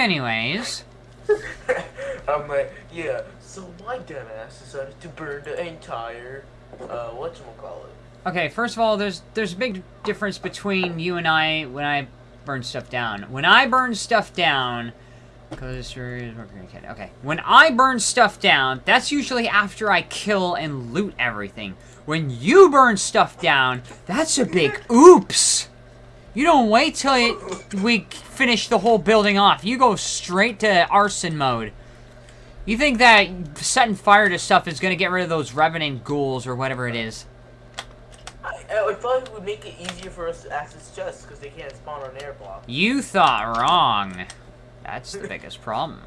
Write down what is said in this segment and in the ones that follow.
Anyways. I'm like, yeah, so my dumbass decided to burn the entire, uh, whatchamacallit. Okay, first of all, there's there's a big difference between you and I when I burn stuff down. When I burn stuff down, because okay, when I burn stuff down, that's usually after I kill and loot everything. When you burn stuff down, that's a big oops. You don't wait till it, we finish the whole building off. You go straight to arson mode. You think that setting fire to stuff is going to get rid of those revenant ghouls or whatever it is? I, I thought it would make it easier for us to access chests because they can't spawn on air block. You thought wrong. That's the biggest problem.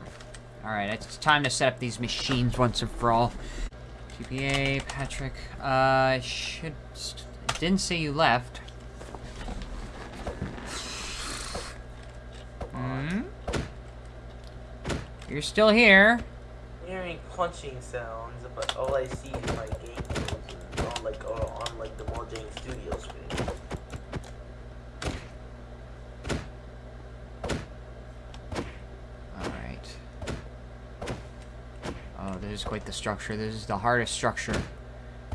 Alright, it's time to set up these machines once and for all. TPA, Patrick, uh, should... Didn't say you left. Hmm? You're still here. Hearing punching sounds, but all I see is my game on like uh, on like the Mojang Studio screen. Alright. Oh, this is quite the structure. This is the hardest structure.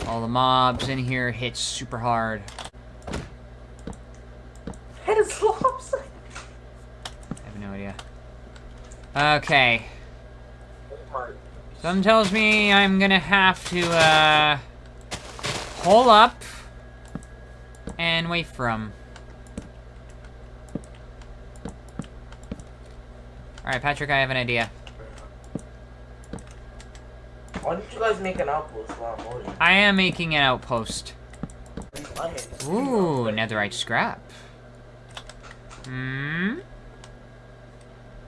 All the mobs in here hit super hard. It's lopsided. I have no idea. Okay. Something tells me I'm gonna have to, uh... Pull up... And wait for him. Alright, Patrick, I have an idea. Why don't you guys make an outpost while I'm? I am making an outpost. I had to Ooh, netherite scrap. Hmm?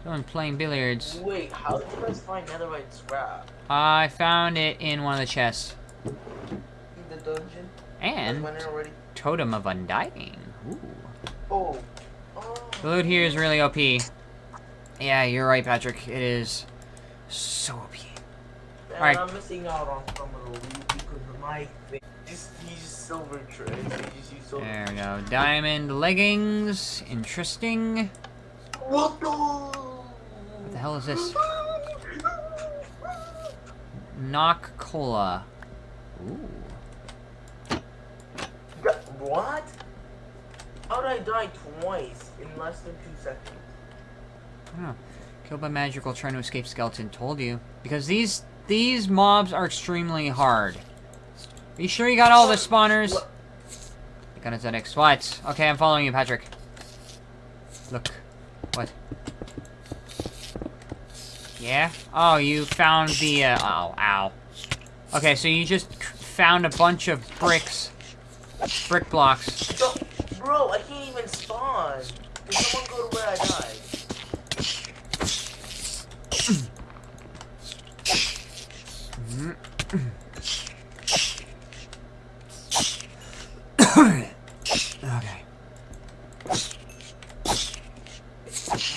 Someone playing billiards. Wait, how did you guys find netherite scrap? I found it in one of the chests. In the dungeon? And already? Totem of Undying. Ooh. Oh. Oh. The loot here is really OP. Yeah, you're right, Patrick. It is so OP. Alright. I'm missing out on some of the loot because my thing. Just use silver trays. They just use silver. There we go. Diamond leggings. Interesting. What the? What the hell is this? Knock Cola. Ooh. What? How did I die twice in less than two seconds? Oh. Killed by magical trying to escape skeleton. Told you. Because these these mobs are extremely hard. Are you sure you got all the spawners? What? Got it ZX. What? Okay, I'm following you, Patrick. Look. What? Yeah? Oh, you found the, uh, oh, ow. Okay, so you just found a bunch of bricks. Brick blocks. Bro, I can't even spawn someone go to where I died? Okay.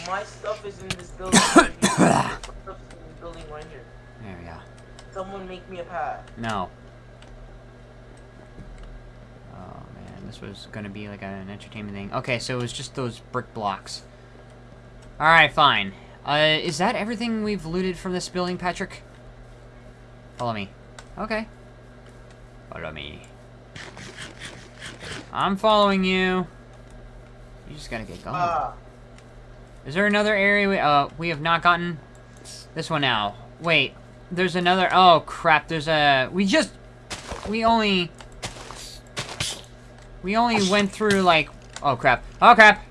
My stuff is in this building right here. My stuff is in here. There we go. Someone make me a path. No. Oh man, this was gonna be like an entertainment thing. Okay, so it was just those brick blocks. Alright, fine. Uh, is that everything we've looted from this building, Patrick? Follow me. Okay. Follow me. I'm following you. You just gotta get going. Ah, Is there another area we, uh, we have not gotten? This one now. Wait, there's another, oh crap, there's a, we just, we only, we only went through like, oh crap, oh crap,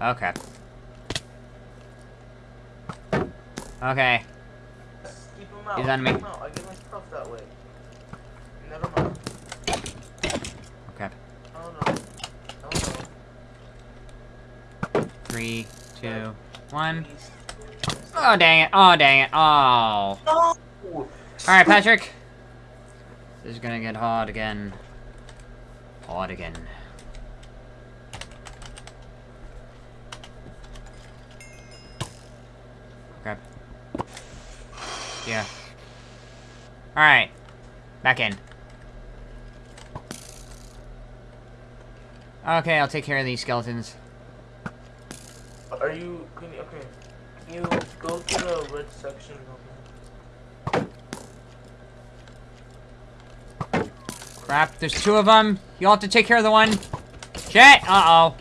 oh crap. Okay. He's on me. Three, two, one. Oh dang it, oh dang it, oh. oh. No! Alright, Patrick. This is gonna get hard again. Hard again. Grab. Yeah. Alright. Back in. Okay, I'll take care of these skeletons. Are you okay. You go to the red section. Crap, there's two of them. You'll have to take care of the one. Shit! Uh-oh.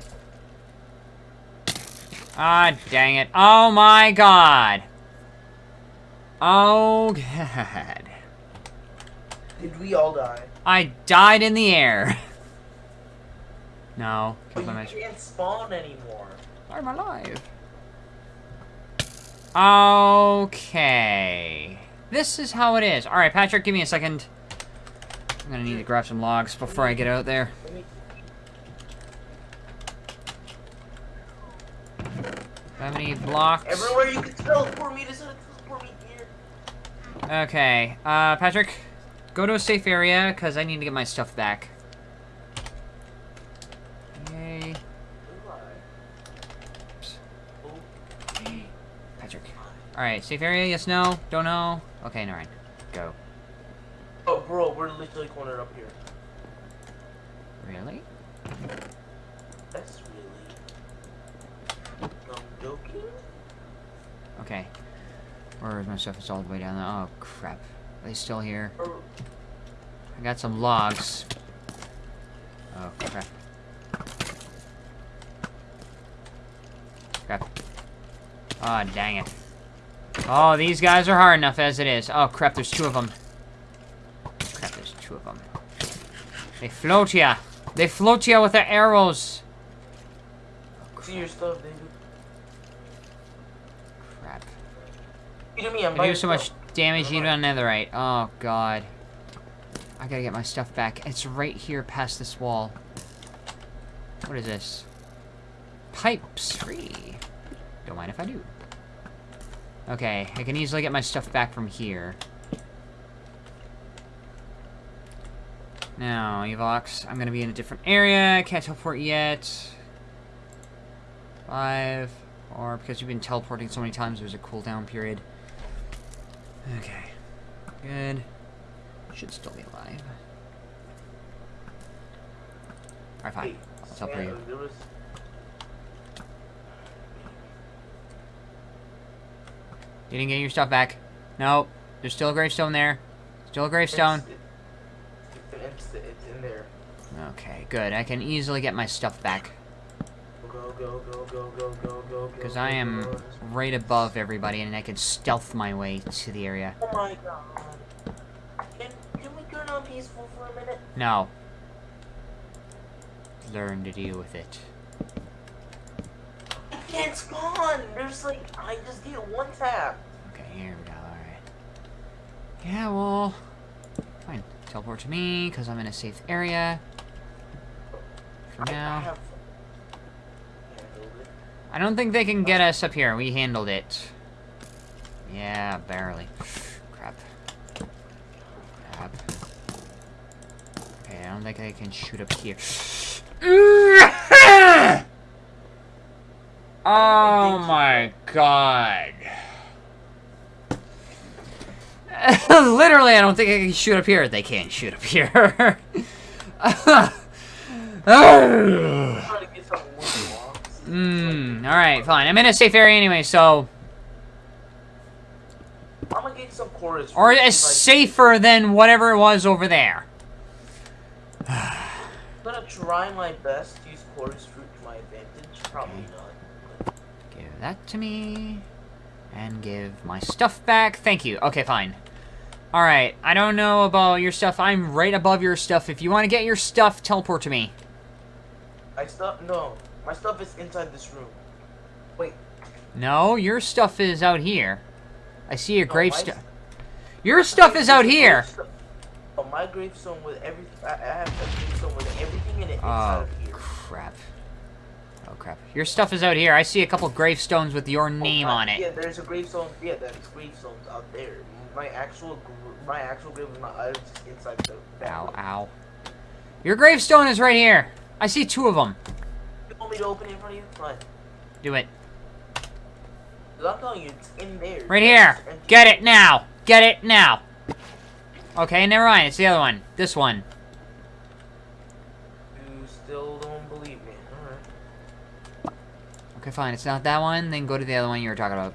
Ah, dang it. Oh my god. Oh god. Did we all die? I died in the air. No. But you can't spawn anymore. I'm alive. Okay. This is how it is. Alright, Patrick, give me a second. I'm gonna need to grab some logs before I get out there. How many blocks? Everywhere you can teleport me to teleport me here. Okay, uh, Patrick, go to a safe area, because I need to get my stuff back. Yay. Patrick. Alright, safe area, yes, no, don't know. Okay, alright, go. Oh, bro, we're literally cornered up here. Really? That's really. I'm joking. Okay. Where is my stuff? It's all the way down there. Oh, crap. Are they still here? I got some logs. Oh, crap. Crap. Oh, dang it. Oh, these guys are hard enough as it is. Oh, crap, there's two of them. Crap, there's two of them. They float ya. They float ya with their arrows. See your stuff, David. Crap. You to me, I'm I do so much damage Never on netherite. Oh, God. I gotta get my stuff back. It's right here past this wall. What is this? Pipes free. Don't mind if I do. Okay, I can easily get my stuff back from here. Now, Evox, I'm gonna be in a different area. I can't teleport yet. Five. Or because you've been teleporting so many times, there's a cooldown period. Okay. Good. Should still be alive. Alright, fine. I'll teleport you. Sam, there was- You didn't get your stuff back. No. There's still a gravestone there. Still a gravestone. It's, it's, it's, in there. Okay, good. I can easily get my stuff back. Go, go, go, go, go, go, go, Because I am right above everybody and I can stealth my way to the area. Oh my god. Can, can we turn on peaceful for a minute? No. Learn to deal with it. Can't spawn! There's like, I just did one tap. Okay, here we go. Alright. Yeah, well... Fine. Teleport to me, because I'm in a safe area. For now. have... handled it. I don't think they can get us up here. We handled it. Yeah, barely. Crap. Crap. Okay, I don't think they can shoot up here. Oh my god. Literally, I don't think I can shoot up here. They can't shoot up here. I'm trying to get some wood blocks. Mmm, alright, fine. I'm in a safe area anyway, so... I'm gonna get some chorus. Or it's safer than whatever it was over there. I- I'm gonna try my best to use chorus fruit to my advantage. Probably not. That to me. And give my stuff back. Thank you. Okay, fine. Alright, I don't know about your stuff. I'm right above your stuff. If you want to get your stuff, teleport to me. I stuff no. My stuff is inside this room. Wait. No, your stuff is out here. I see a oh, no, my gravestone. Your stuff is out here. Oh, my gravestone with every I, have a gravestone with everything in it inside Oh, crap. Oh, crap. Your stuff is out here. I see a couple gravestones with your Oh, name my- on it. Yeah, there's a gravestone. Yeah, there's gravestones out there. My actual, my actual grave is not. I was just inside the. Ow, ow. Your gravestone is right here. I see two of them. You want me to open it in front of you? Fine. Do it. I'm telling you, it's in there. Right here. Get it now. Get it now. Okay, never mind. It's the other one. This one. You still don't believe me. Alright. Okay, fine. It's not that one. Then go to the other one you were talking about.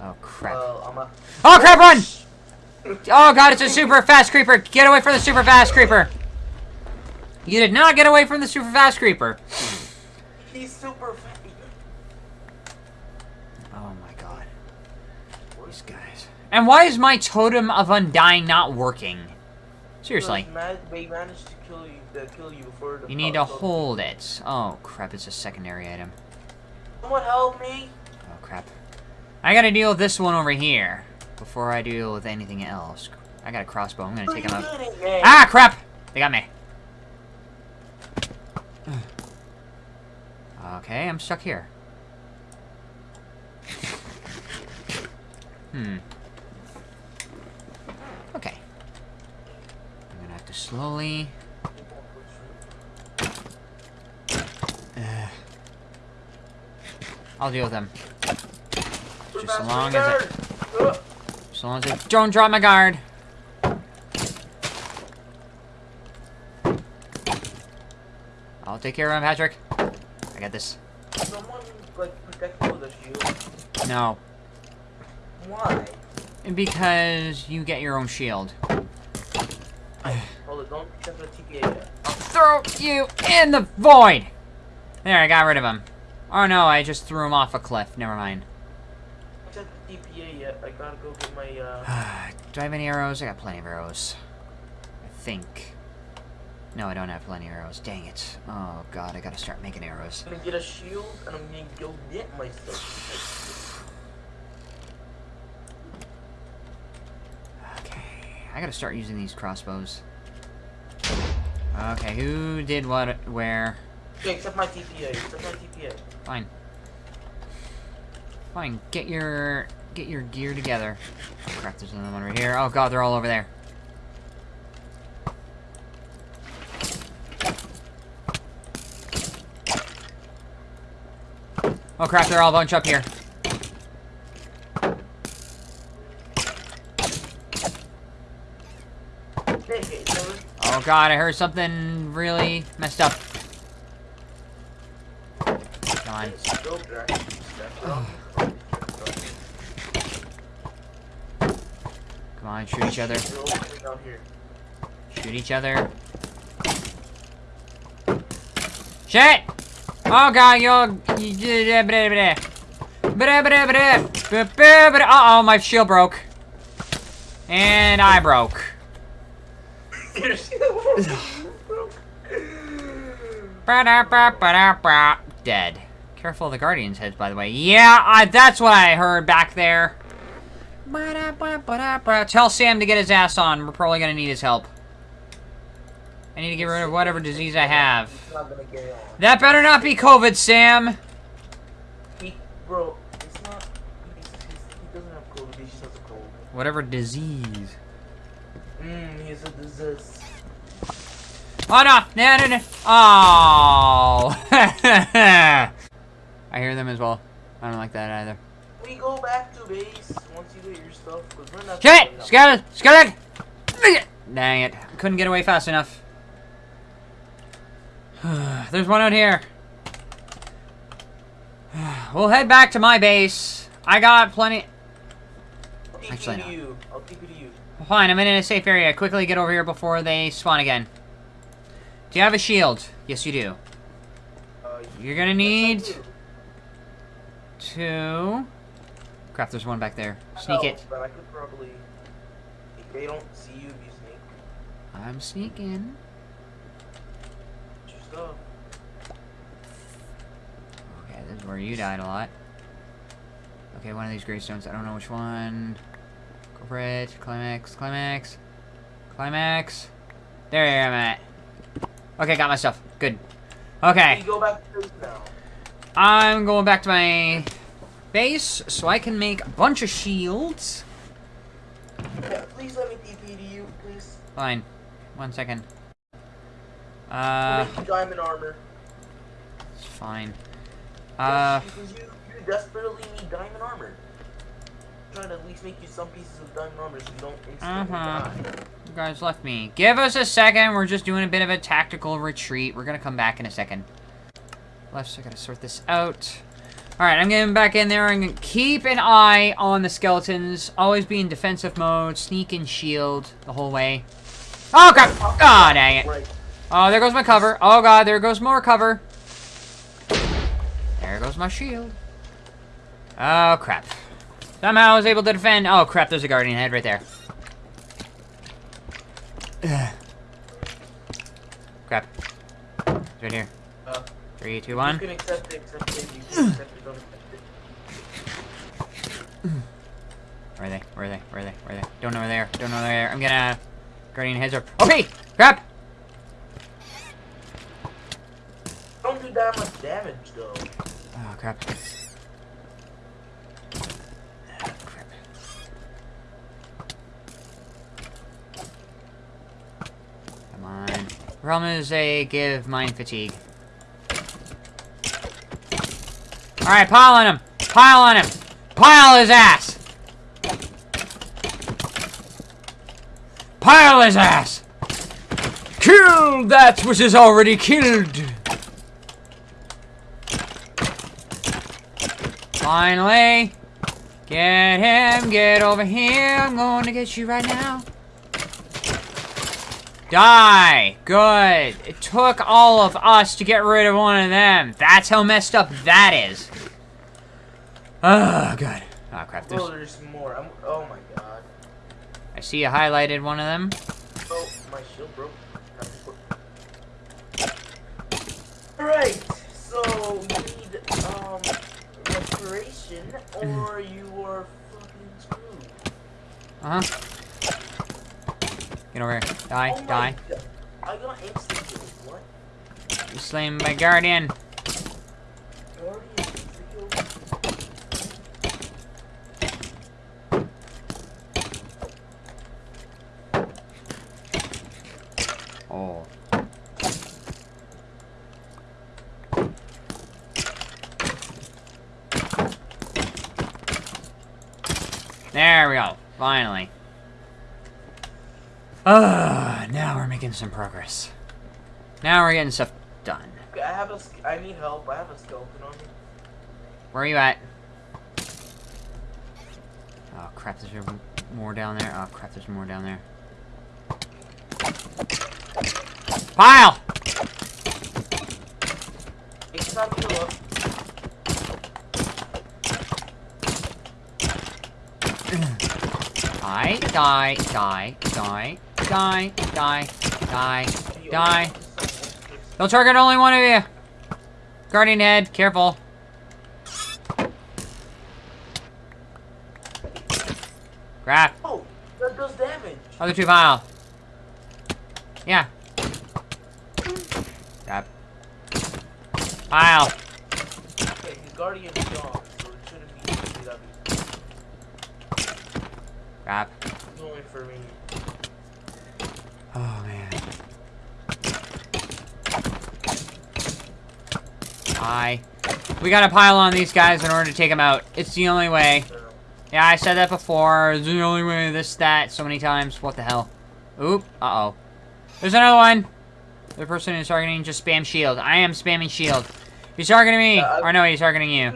Oh, crap. I'm a... Oh, crap, run! Oh, God, it's a super fast creeper. Get away from the super fast creeper. You did not get away from the super fast creeper. He's super fast. Oh, my God. These guys. And why is my totem of undying not working? Seriously. They managed to kill you, kill you before the You need to hold it. Oh, crap, it's a secondary item. Someone help me! Oh, crap. I gotta deal with this one over here before I deal with anything else. I got a crossbow. I'm gonna take him out. What are you doing, man? Ah, crap! They got me. Okay, I'm stuck here. Hmm. Okay. I'm gonna have to slowly... I'll deal with them. Just as long as I, as long as I don't drop my guard. I'll take care of him, Patrick. I got this. Someone, like, protect me shield. No. Why? Because you get your own shield. Hold it, don't the TPA yet. I'll throw you in the void! There, I got rid of him. Oh no, I just threw him off a cliff. Never mind. Check the TPA yet. I gotta go get my, uh... Do I have any arrows? I got plenty of arrows. I think. No, I don't have plenty of arrows. Dang it. Oh god, I gotta start making arrows. I'm gonna get a shield, and I'm gonna go get my stuff. Okay, I gotta start using these crossbows. Okay, who did what where? Okay, except my TPA. Except my TPA. Fine. Fine, get your get your gear together. Oh, crap, there's another one right here. Oh god, they're all over there. Oh crap, they're all bunched up here. Hey, hey, so Oh god, I heard something really messed up. Come on. Go, Jack. That's Come on, shoot each other. Shoot each other. Shit! Oh god, yo. Uh oh, my shield broke. And I broke. Ba-da-ba-ba-da-ba. Dead. Careful of the Guardian's heads, by the way. Yeah, I, that's what I heard back there. Tell Sam to get his ass on. We're probably gonna need his help. I need to get rid of whatever disease I have. He's not gonna get on. That better not be COVID, Sam. He, bro, it's not. He's, he's, he doesn't have COVID. He just has a cold. Whatever disease. Mmm, he has a disease. Oh no! No, no, no. Oh! I hear them as well. I don't like that either. We go back to base once you get your stuff. We're not. Shit! Skeleton! Skeleton! Dang it. Couldn't get away fast enough. There's one out here. We'll head back to my base. I got plenty... I'll keep Actually, it no. to you. I'll keep it to you. Fine, I'm in a safe area. Quickly get over here before they spawn again. Do you have a shield? Yes, you do. Uh, You're gonna need do. To... Crap, there's one back there. Sneak it. But I could probably. If they don't see you, if you sneak. I'm sneaking. Your stuff. Okay, this is where you died a lot. Okay, one of these gravestones. I don't know which one. Go for it. Climax. Climax. Climax. There I am at. Okay, got my stuff. Good. Okay. You go back to base now. I'm going back to my base so I can make a bunch of shields. Yeah, please let me TP to you, please. Fine. One second. Uh, diamond armor. it's fine. Uh, because you, you desperately need diamond armor. I'm trying to at least make you some pieces of diamond armor so you don't instantly Uh-huh. die. you guys left me. Give us a second. We're just doing a bit of a tactical retreat. We're gonna come back in a second. Left, so I gotta sort this out. Alright, I'm getting back in there. I'm gonna keep an eye on the skeletons. Always be in defensive mode. Sneak and shield the whole way. Oh, crap! Oh, dang it. Oh, there goes my cover. Oh, God, there goes more cover. There goes my shield. Oh, crap. Somehow I was able to defend. Oh, crap, there's a guardian head right there. Ugh. Crap. It's right here. Three, two, one. can accept it, accept it. You can accept it, don't accept it. Where are they? Where are they? Where are they? Where are they? Don't know where they are. Don't know where they are. I'm gonna... Guardian heads are... Okay! Crap! Don't do that much damage, though. Oh, crap. Crap. Come on. Problem is they give mining fatigue. Alright, pile on him! Pile on him! Pile his ass! Pile his ass! Kill that which is already killed! Finally! Get him, get over here, I'm going to get you right now. Die! Good. It took all of us to get rid of one of them. That's how messed up that is. Oh, good. Oh, crap. There's, Bro, there's more. I'm, oh my god. I see you highlighted one of them. Oh, my shield broke. Alright, so you need, um, restoration, or you are fucking screwed. Uh-huh. Get over here. Die, oh die. God. I got instant kills. What? You slain by Guardian. Guardian instant kills? Oh. There we go. Finally. Ah, now we're making some progress. Now we're getting stuff done. I have a, need help. I have a skeleton on me. Where are you at? Oh crap, there's more down there. Oh crap, there's more down there. Pile! It's time to heal up. Die, die, die, die, die, die, die, die. Don't target only one of you! Guardian head, careful. Crap. Oh, that does damage. Other two pile. Yeah. Crap. Pile. Okay, his guardian is gone, so it shouldn't be CW. Crap. It's only for me. Oh man. Hi. We gotta pile on these guys in order to take them out. It's the only way. Yeah, I said that before. It's the only way. This, that, so many times. What the hell? Oop. Uh-oh. There's another one. The person who's targeting just spam shield. I am spamming shield. He's targeting me. I- or no, he's targeting you.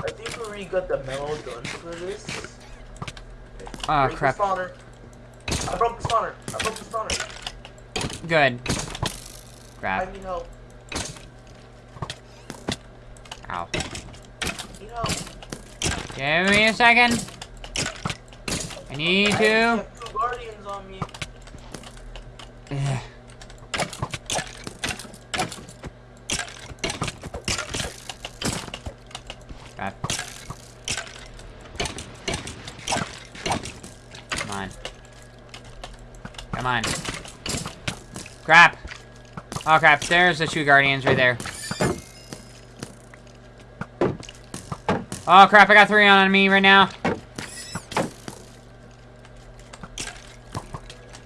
I think we already got the memo done for this. Oh, Break crap. I broke the spawner. I broke the spawner. Good. I Crap. need help. Ow. Give me a second. I need to. have two guardians on me. Ugh. Crap. Come on. Come on. Crap. Oh crap, there's the two guardians right there. Oh crap, I got three on me right now.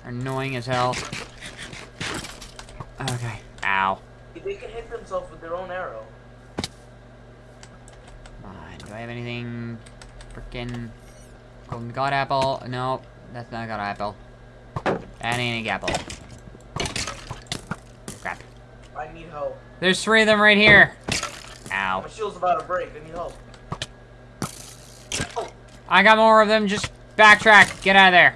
Annoying as hell. Okay. Ow. They can hit themselves with their own arrow. On. Do I have anything? Frickin' golden god apple? No, that's not a god apple. That ain't a apple. Crap. I need help. There's three of them right here. Ow. My shield's about to break. I need help. I got more of them. Just backtrack. Get out of there.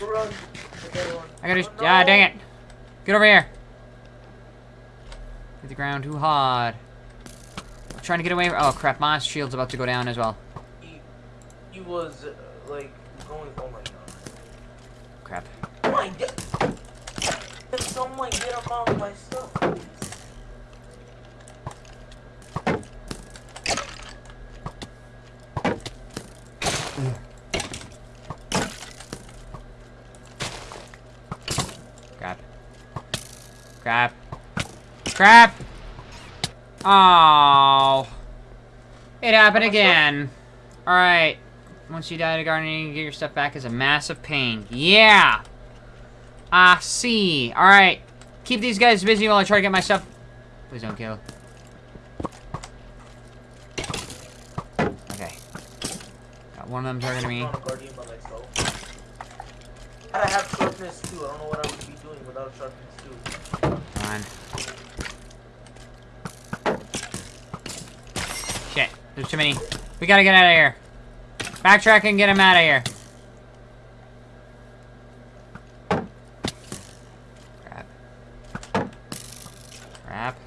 Run. I gotta. Oh, Ah, no. dang it. Get over here. Hit the ground too hard. I'm trying to get away. Oh crap! My shield's about to go down as well. He, he was uh, like going. Oh my god. Crap. Oh my god. Someone get him out of my stuff, please? Crap. Crap. Crap! Oh. It happened again. Alright. Once you die to guardian, you can get your stuff back is a massive pain. Yeah! I see. Alright. Keep these guys busy while I try to get my stuff. Please don't kill. Okay. Got one of them targeting me. I'm on a guardian by myself. And I have sharpness too. I don't know what I would be doing without sharpness too. Come on. Shit. There's too many. We gotta get out of here. Backtrack and get him out of here. Crap. Crap.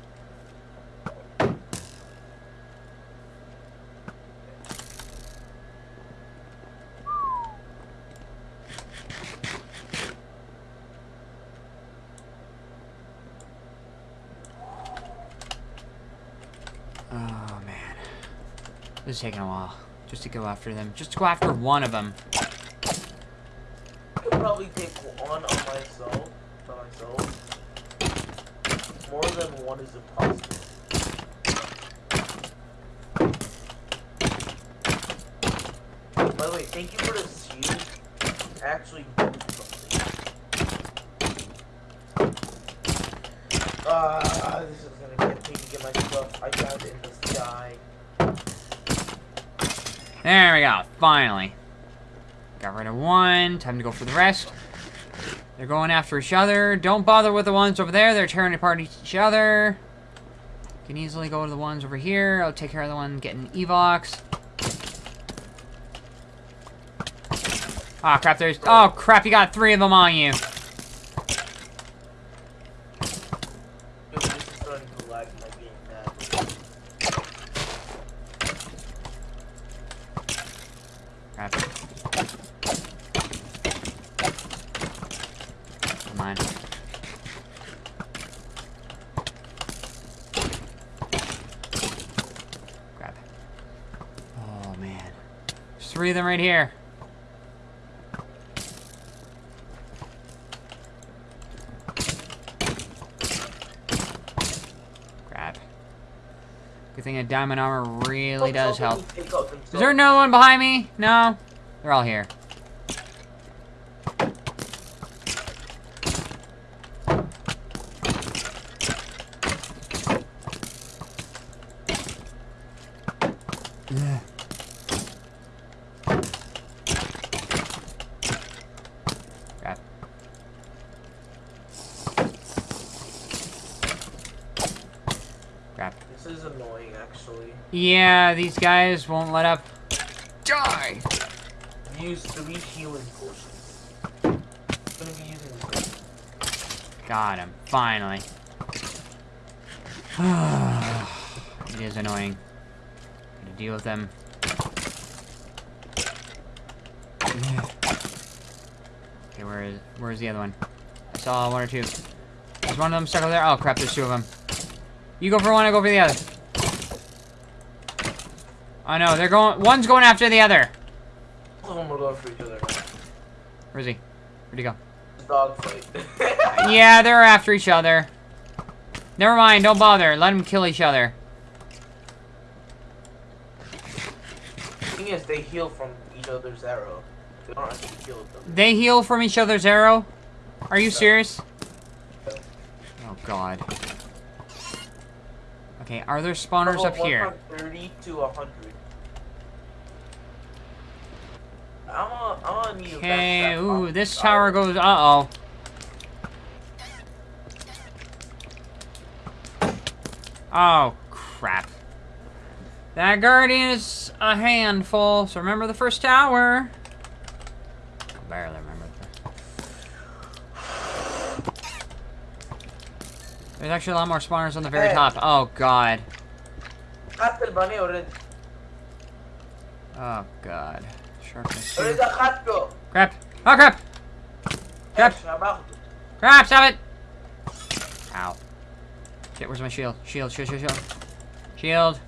Oh man. This is taking a while. Just to go after them. Just to go after one of them. I could probably take one on myself. By myself. More than one is impossible. By the way, thank you for the shield. Actually. Ah, this is gonna get me to get my stuff. I found it in the sky. There we go. Finally. Got rid of one. Time to go for the rest. They're going after each other. Don't bother with the ones over there. They're tearing apart each other. Can easily go to the ones over here. I'll take care of the one getting Evox. Ah, crap. There's... Oh, crap. You got three of them on you. Dude, this is starting to lag my game now. Crap. Come on. Crap. Oh, man. There's three of them right here. Crap. Good thing a diamond armor really does help. Is there no one behind me? No? They're all here. Ugh. Crap. Crap. This is annoying, actually. Yeah, these guys won't let up. Die! Use three healing potions. Gonna be using this. Got him. Finally. it is annoying. Gotta deal with them. Okay, where is where is the other one? I saw one or two. There's one of them stuck over there? Oh crap, there's two of them. You go for one, I go for the other. Oh no, they're going one's going after the other. Both of them are going for each other. Where is he? Where'd he go? Dog fight. Yeah, they're after each other. Never mind, don't bother. Let them kill each other. The thing is, they heal from each other's arrow. They don't actually kill them. They heal from each other's arrow? Are you serious? Oh god. Okay, are there spawners up here? 130 to 100. I'm telling you. Okay, ooh, this tower goes. Uh oh. Oh, crap. That guardian is a handful, so remember the first tower. I barely remember There's actually a lot more spawners on the very hey. top. Oh, God. Oh, God. Sharpness. Where's the crap go? Crap. Oh, crap! Crap! Crap, stop it! Ow. Shit, where's my shield? Shield, shield, shield, shield. Shield.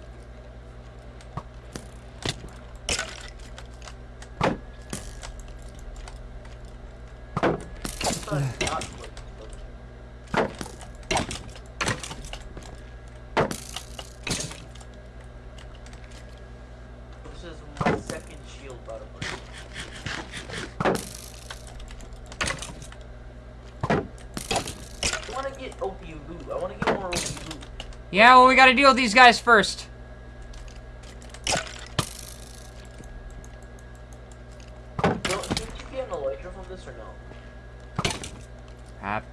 Yeah, well, we gotta deal with these guys first. Don't, did you get an elytra from this or no? Crap.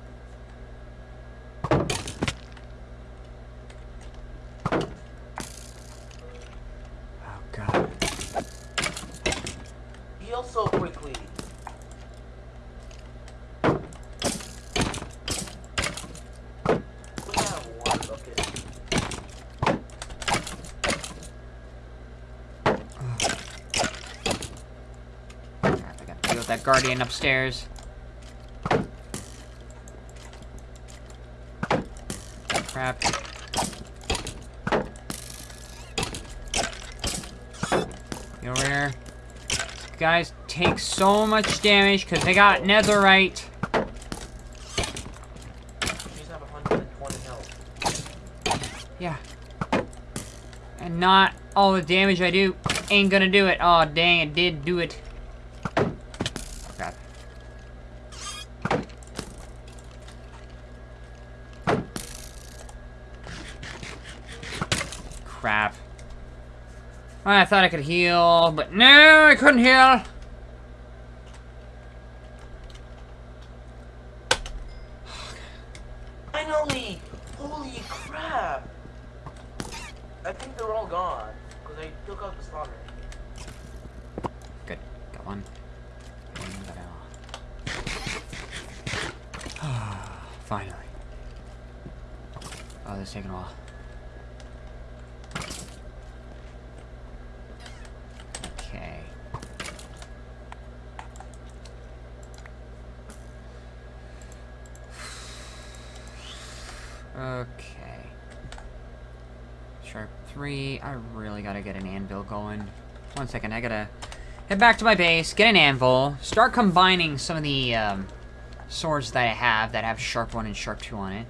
Oh, God. Heal so quickly. We have one bucket. Crap, I gotta deal with that guardian upstairs. Crap. Get over here. Guys take so much damage because they got netherite. She's have 120 health. Yeah. And not all the damage I do ain't gonna do it. Oh, dang, it did do it. Oh, God. Crap. I thought I could heal, but no, I couldn't heal. Finally! Holy crap! I think they're all gone. Because I took out the spawner. Good. Got one. Finally. Oh, this is taking a while. Okay. Okay. Sharp 3. I really gotta get an anvil going. One second, I gotta head back to my base, get an anvil, start combining some of the um, swords that I have that have sharp 1 and sharp 2 on it.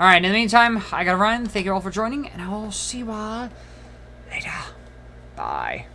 Alright, in the meantime, I gotta run. Thank you all for joining, and I will see you all later. Bye.